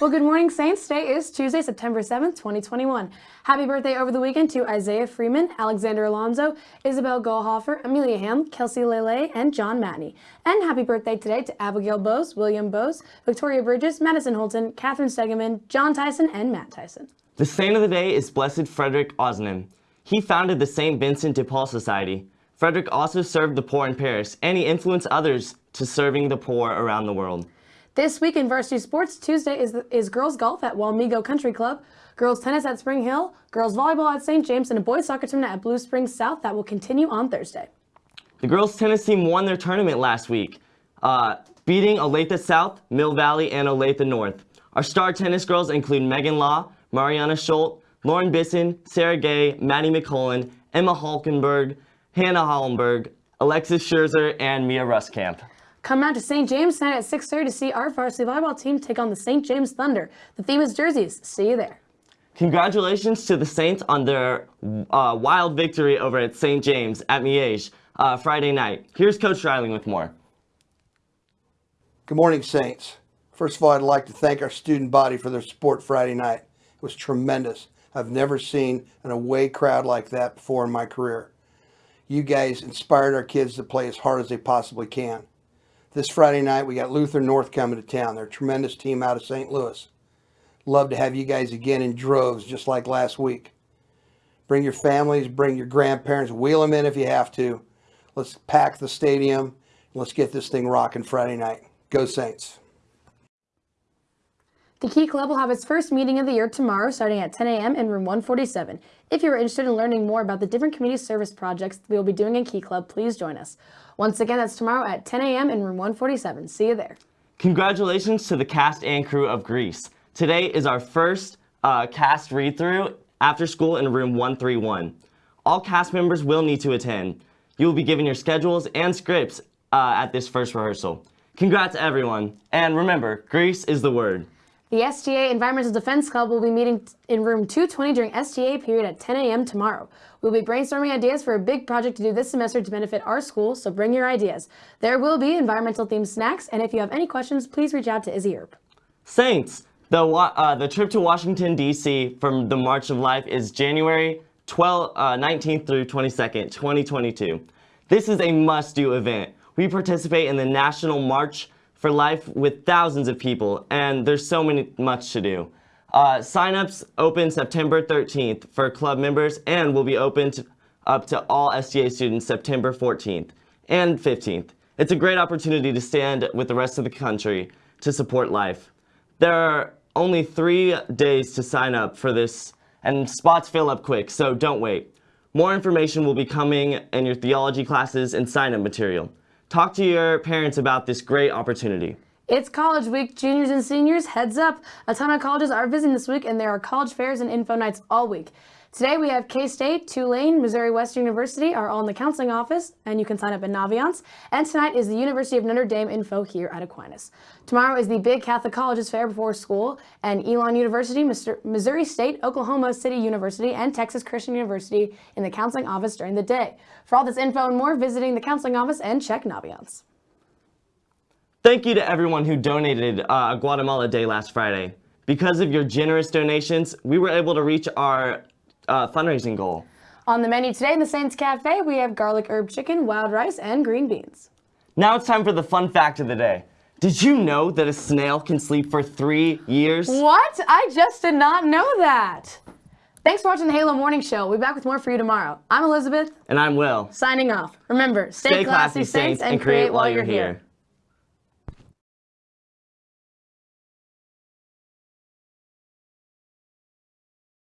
Well, good morning, Saints. Today is Tuesday, September 7th, 2021. Happy birthday over the weekend to Isaiah Freeman, Alexander Alonso, Isabel Goldhofer, Amelia Ham, Kelsey Lele, and John Matney. And happy birthday today to Abigail Bose, William Bose, Victoria Bridges, Madison Holton, Catherine Stegeman, John Tyson, and Matt Tyson. The saint of the day is Blessed Frederick Ozanam. He founded the St. Vincent de Paul Society. Frederick also served the poor in Paris, and he influenced others to serving the poor around the world. This week in varsity sports, Tuesday is, is girls golf at Wamego Country Club, girls tennis at Spring Hill, girls volleyball at St. James, and a boys soccer tournament at Blue Springs South that will continue on Thursday. The girls tennis team won their tournament last week, uh, beating Olathe South, Mill Valley, and Olathe North. Our star tennis girls include Megan Law, Mariana Schultz, Lauren Bisson, Sarah Gay, Maddie McCullen, Emma Halkenberg, Hannah Hollenberg, Alexis Scherzer, and Mia Ruskamp. Come out to St. James tonight at 6.30 to see our varsity volleyball team take on the St. James Thunder. The theme is jerseys. See you there. Congratulations to the Saints on their uh, wild victory over at St. James at Miege uh, Friday night. Here's Coach Riley with more. Good morning, Saints. First of all, I'd like to thank our student body for their support Friday night. It was tremendous. I've never seen an away crowd like that before in my career. You guys inspired our kids to play as hard as they possibly can. This Friday night, we got Luther North coming to town. They're a tremendous team out of St. Louis. Love to have you guys again in droves, just like last week. Bring your families, bring your grandparents, wheel them in if you have to. Let's pack the stadium. Let's get this thing rocking Friday night. Go Saints. The Key Club will have its first meeting of the year tomorrow starting at 10 a.m. in room 147. If you're interested in learning more about the different community service projects we will be doing in Key Club, please join us. Once again, that's tomorrow at 10 a.m. in room 147. See you there. Congratulations to the cast and crew of Grease. Today is our first uh, cast read-through after school in room 131. All cast members will need to attend. You will be given your schedules and scripts uh, at this first rehearsal. Congrats everyone, and remember, Grease is the word. The STA Environmental Defense Club will be meeting in room 220 during STA period at 10 a.m. tomorrow. We'll be brainstorming ideas for a big project to do this semester to benefit our school, so bring your ideas. There will be environmental themed snacks, and if you have any questions, please reach out to Izzy Earp. Saints, the, uh, the trip to Washington, D.C. from the March of Life is January 12, uh, 19th through 22nd, 2022. This is a must-do event. We participate in the National March for life with thousands of people, and there's so many much to do. Uh, sign-ups open September 13th for club members and will be open up to all STA students September 14th and 15th. It's a great opportunity to stand with the rest of the country to support life. There are only three days to sign up for this, and spots fill up quick, so don't wait. More information will be coming in your theology classes and sign-up material. Talk to your parents about this great opportunity. It's college week, juniors and seniors, heads up. A ton of colleges are visiting this week and there are college fairs and info nights all week. Today we have K-State, Tulane, Missouri Western University are all in the counseling office and you can sign up at Naviance. And tonight is the University of Notre Dame info here at Aquinas. Tomorrow is the Big Catholic Colleges Fair before school and Elon University, Missouri State, Oklahoma City University, and Texas Christian University in the counseling office during the day. For all this info and more, visiting the counseling office and check Naviance. Thank you to everyone who donated uh, Guatemala Day last Friday. Because of your generous donations, we were able to reach our uh, fundraising goal. On the menu today in the Saints Cafe, we have garlic herb chicken, wild rice, and green beans. Now it's time for the fun fact of the day. Did you know that a snail can sleep for three years? What? I just did not know that. Thanks for watching the Halo Morning Show. We'll be back with more for you tomorrow. I'm Elizabeth. And I'm Will. Signing off. Remember, stay, stay classy, classy, Saints, and create while you're here. here.